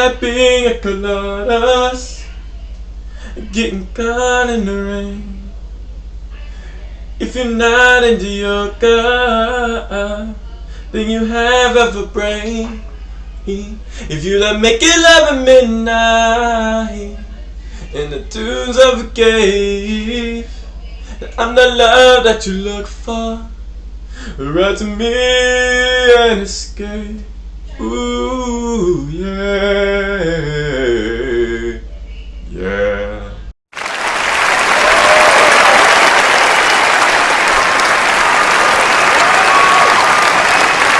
like being a coladas, getting caught in the rain. If you're not into yoga, then you have a brain. If you like making love at midnight in the tunes of a cave, I'm the love that you look for. Write to me and escape. Ooh, yeah. Yeah.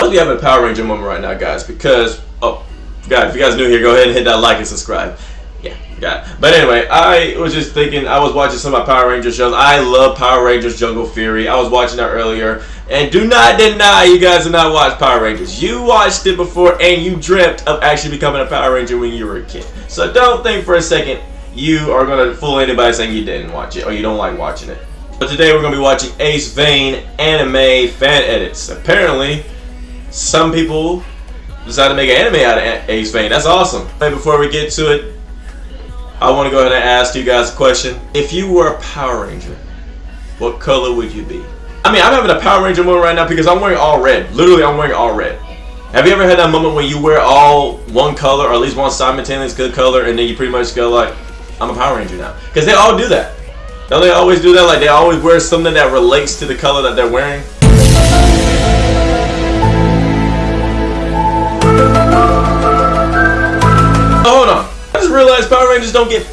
We have a Power Ranger moment right now, guys, because, oh, guys, if you guys new here, go ahead and hit that like and subscribe. Yeah. But anyway, I was just thinking, I was watching some of my Power Rangers shows. I love Power Rangers Jungle Fury. I was watching that earlier. And do not deny you guys have not watched Power Rangers. You watched it before and you dreamt of actually becoming a Power Ranger when you were a kid. So don't think for a second you are going to fool anybody saying you didn't watch it or you don't like watching it. But today we're going to be watching Ace Vane anime fan edits. Apparently, some people decided to make an anime out of Ace Vane. That's awesome. And before we get to it, I want to go ahead and ask you guys a question. If you were a Power Ranger, what color would you be? I mean, I'm having a Power Ranger moment right now because I'm wearing all red. Literally, I'm wearing all red. Have you ever had that moment when you wear all one color or at least one simultaneous good color and then you pretty much go like, I'm a Power Ranger now? Because they all do that. Don't they always do that? Like they always wear something that relates to the color that they're wearing? Oh, hold on. I just realized Power Rangers don't get...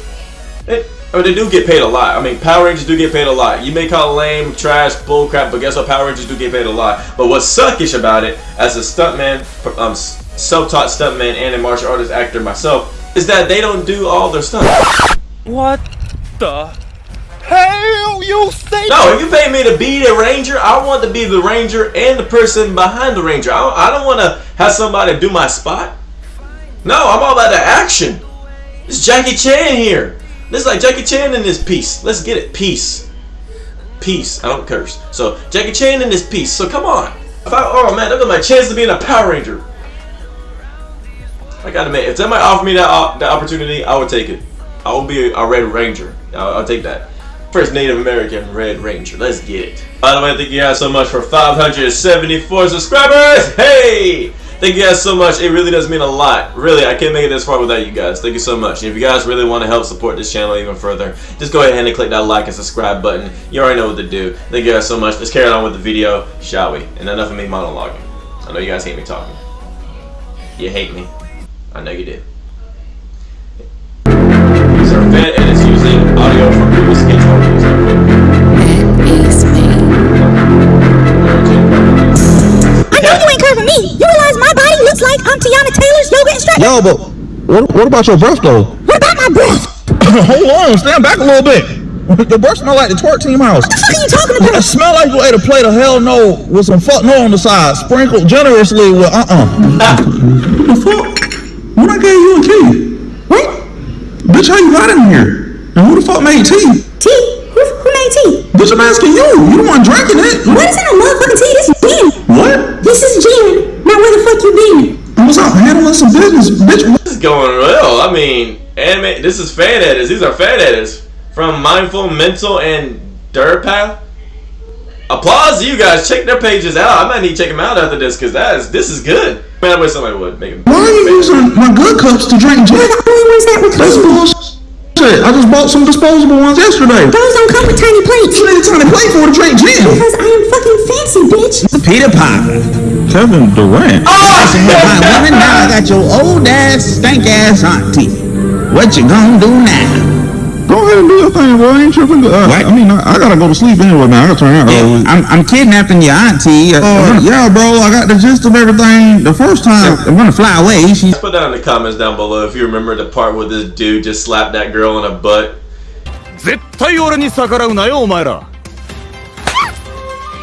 It, I mean, they do get paid a lot. I mean, Power Rangers do get paid a lot. You may call it lame, trash, bullcrap, but guess what? Power Rangers do get paid a lot. But what's suckish about it, as a stuntman, um, self-taught stuntman and a martial artist actor myself, is that they don't do all their stunts. What the hell you say? No, if you pay me to be the ranger, I want to be the ranger and the person behind the ranger. I don't, I don't want to have somebody do my spot. No, I'm all about the action. It's Jackie Chan here. This is like Jackie Chan in this piece. Let's get it. Peace. Peace. I don't curse. So Jackie Chan in this piece. So come on. If I, oh man, look at my chance to be in a Power Ranger. I gotta make. If somebody offer me that uh, that opportunity, I would take it. I will be a, a Red Ranger. I'll, I'll take that. First Native American Red Ranger. Let's get it. By the way, thank you guys so much for 574 subscribers. Hey! Thank you guys so much. It really does mean a lot. Really, I can't make it this far without you guys. Thank you so much. If you guys really want to help support this channel even further, just go ahead and click that like and subscribe button. You already know what to do. Thank you guys so much. Let's carry on with the video, shall we? And enough of me monologuing. I know you guys hate me talking. You hate me. I know you do. Fan edits using audio from Yo, but what, what about your breath though? What about my breath? Hold on, stand back a little bit. Your breath smell like the twerk team house. What the fuck are you talking about? It smell like you ate a plate of hell no with some fuck no on the side, sprinkled generously with uh-uh. What the fuck? When I gave you a key? What? Bitch, how you got in here? And who the fuck made tea? Tea? Who, who made tea? Bitch, I'm asking you. You the one drinking it. What is in a motherfucking tea? This is gin. What? This is gin. Now where the fuck you been? I was out handling some business, bitch. This is going well. I mean, anime. This is fan edits. These are fan edits from Mindful, Mental, and Durpath. Applause to you guys. Check their pages out. I might need to check them out after this because that is this is good. Man, I wish somebody would make it. Why are you using my good cups to drink gin? We're the only that were That's clean. Bullshit. I just bought some disposable ones yesterday. Those don't come with tiny plates. You need a tiny plate for to drink gin. Because I am fucking fancy, bitch. A Peter Piper. Kevin Durant. Listen here, fine woman. Now I got your old ass, stank ass auntie. What you gonna do now? Go ahead and do your thing, bro. I ain't tripping. Uh, What? I mean, I, I gotta go to sleep anyway, man. I gotta turn out. Yeah, I'm, I'm kidnapping your auntie. Uh, Uh, I'm, gonna, yeah, bro. I got the gist of everything the first time. I'm gonna fly away. She Put that in the comments down below if you remember the part where this dude just slapped that girl in the butt. 絶対俺に逆らうなよお前ら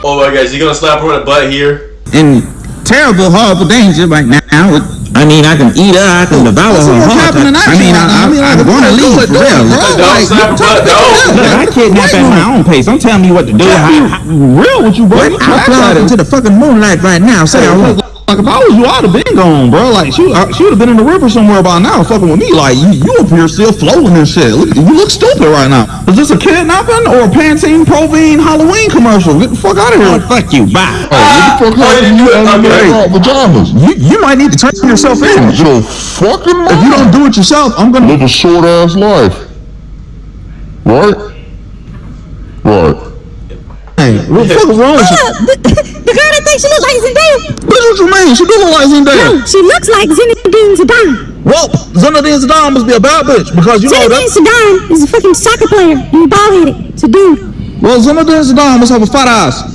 Oh my gosh, you gonna slap her in the butt here? in terrible, horrible danger right now. I mean, I can eat her, I can devour That's her heart. happening I mean, actually. I, I mean, I, like, I'm gonna do leave it, for do it, real. bro. Don't Like, slap her butt, no. Look, I kidnap at my own pace. Don't tell me what to do. I, I, real with you, bro. I'm fly out into the fucking moonlight right now. Say I won't. Like if I was you, I'd have been gone, bro. Like she, she would have been in the river somewhere by now, fucking with me. Like you, you up here still floating and shit. Look, you look stupid right now. Is this a kidnapping or a Pantene Provine Halloween commercial? Get the fuck out of here. fuck you, bye. Oh, what the ah, fuck happened you okay. pajamas? You, you might need to turn yourself in. Your fucking If you don't do it yourself, I'm gonna. live a short ass life. Right? Right. Hey, what the fuck is wrong with you? The, the girl that thinks she looks like Zendaya. Bitch, what you mean? She do look like Zendaya. No, she looks like Zinedine Zidane. Well, Zinedine Zidane must be a bad bitch because you know Zinedine that. Zidane is a fucking soccer player. He's bald headed. It's a dude. Well, Zinedine Zidane must have a fat ass.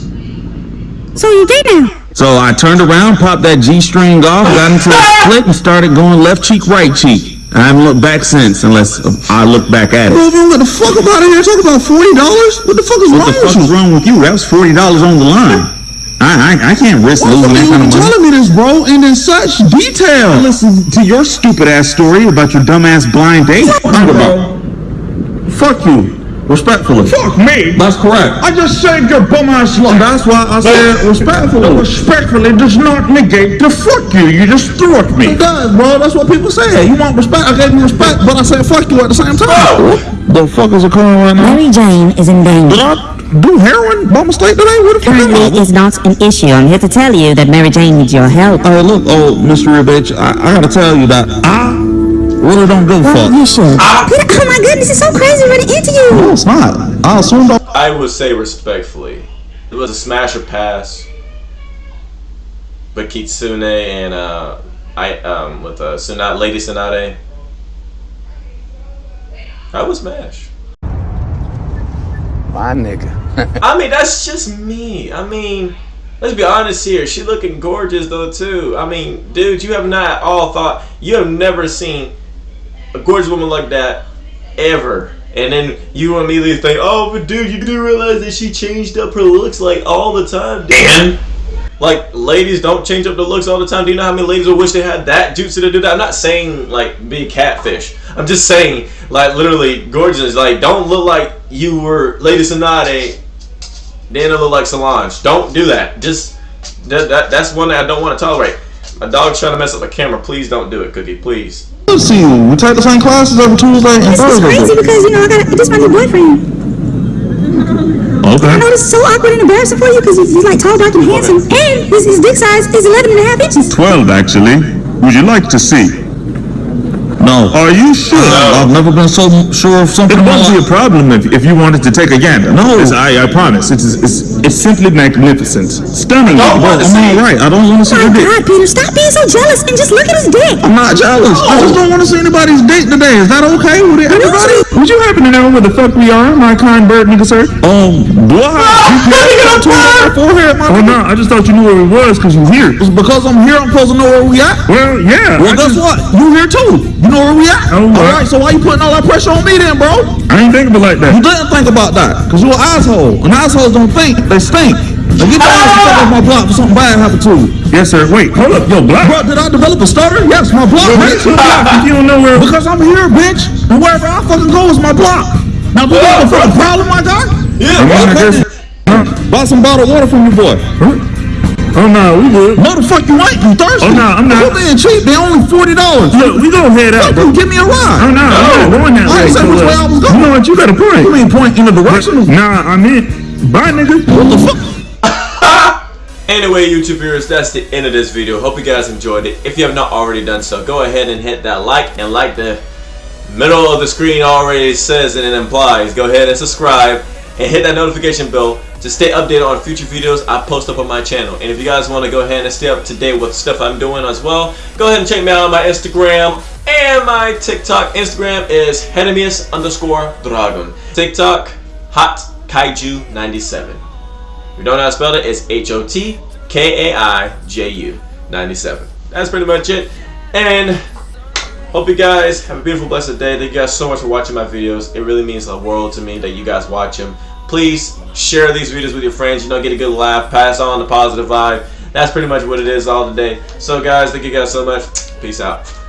So you gay now? So I turned around, popped that G string off, got into a split, and started going left cheek, right cheek. I haven't looked back since, unless I look back at Bro, it. man, what the fuck about it here? Talk about forty dollars? What the fuck is What wrong the fuck with you? is wrong with you? That was forty dollars on the line. I, I I can't risk Why losing fuck that you kind of money. telling me this, bro, and in such detail? Listen to your stupid ass story about your dumbass blind date. Fuck you. Respectfully. Fuck me! That's correct. I just saved your bum ass life. That's why I said respectfully. Respectfully does not negate the fuck you. You just threw at me. It does, bro. That's what people say. You want respect? I gave you respect, but I said fuck you at the same time. Oh! The fuck is occurring right now? Mary Jane is in danger. Did I do heroin by mistake today? What the fuck? am I- Currently, it's not an issue. I'm here to tell you that Mary Jane needs your help. Hey, look, oh, Mr. bitch, I, I gotta tell you that I really don't give a fuck. You should. Peter, oh my goodness, it's so crazy running into you. No, it's not. I assumed I I would say respectfully, it was a smash or pass. But Kitsune and uh, I um with uh, Sonata, Lady Sonate, I was smash. My nigga. I mean, that's just me. I mean, let's be honest here. She looking gorgeous though too. I mean, dude, you have not all thought you have never seen a gorgeous woman like that ever. And then you immediately think, oh, but dude, you do realize that she changed up her looks like all the time. And like ladies don't change up their looks all the time. Do you know how many ladies would wish they had that jutsu to do that? I'm not saying like be a catfish. I'm just saying like literally gorgeous. Like don't look like you were Lady Sonate, then it look like Solange. Don't do that. Just that, that that's one that I don't want to tolerate. My dog's trying to mess up the camera. Please don't do it, Cookie. Please. See you. We take the same classes every Tuesday and This is crazy because, you know, I got this is my new boyfriend. I Okay. know this is so awkward and embarrassing for you because he's, he's like tall, dark, and handsome. And his, his dick size is 11 and a half inches. 12, actually. Would you like to see? No. Are you sure? I've never been so sure of something. It won't be a problem if, if you wanted to take a gander. No. It's- I, I promise. It's, it's, it's simply magnificent. Stunning. don't Well, wanna am I see. right? I don't want to see your dick. God, Peter, stop being so jealous and just look at his dick. I'm not jealous. I just don't want to see anybody's date today. Is that okay with everybody? Would you happen to know where the fuck we are, my kind bird nigga sir? Um, have GPS on my forehead, my Oh no, I just thought you knew where it was because you're here. It's because I'm here. I'm supposed to know where we at. Well, yeah. Well, I guess just- what? You here too. You know where we at. Oh, All what? right. So why you putting all that pressure on me then, bro? I ain't thinking about like You didn't think about that, cause you an asshole. And assholes don't think, they stink. Now get your ass the fuck off my block for something bad happened to you. Yes, sir. Wait, hold up. Yo, block. Bro, did I develop a stutter? Yes, my block, bitch. If you don't know where. Because I'm here, bitch. And wherever I fucking go is my block. Now, do you have a fucking problem, my guy? Yeah, I mean, I bro. Buy some bottled water from your boy. Oh no, we good. No, the fuck you ain't. You thirsty? Oh, no, I'm not. You being cheap. They only forty dollars. Look, we gonna head out, Fuck you. Give me a ride. Oh ride. no, I'm not going that I way. ain't said so, which way I was going. You know what? You got a point. You mean point in the direction? Nah, I meant bye, nigga. What the fuck? Anyway, YouTube viewers, that's the end of this video. Hope you guys enjoyed it. If you have not already done so, go ahead and hit that like and like the middle of the screen already says and it implies. Go ahead and subscribe and hit that notification bell to stay updated on future videos I post up on my channel. And if you guys want to go ahead and stay up to date with stuff I'm doing as well, go ahead and check me out on my Instagram and my TikTok. Instagram is Henemius underscore Dragon. TikTok, Hot Kaiju 97. If you don't know how to spell it, it's H O T K A I J U 97. That's pretty much it. And hope you guys have a beautiful, blessed day. Thank you guys so much for watching my videos. It really means the world to me that you guys watch them. Please share these videos with your friends. You know, get a good laugh, pass on the positive vibe. That's pretty much what it is all today. So, guys, thank you guys so much. Peace out.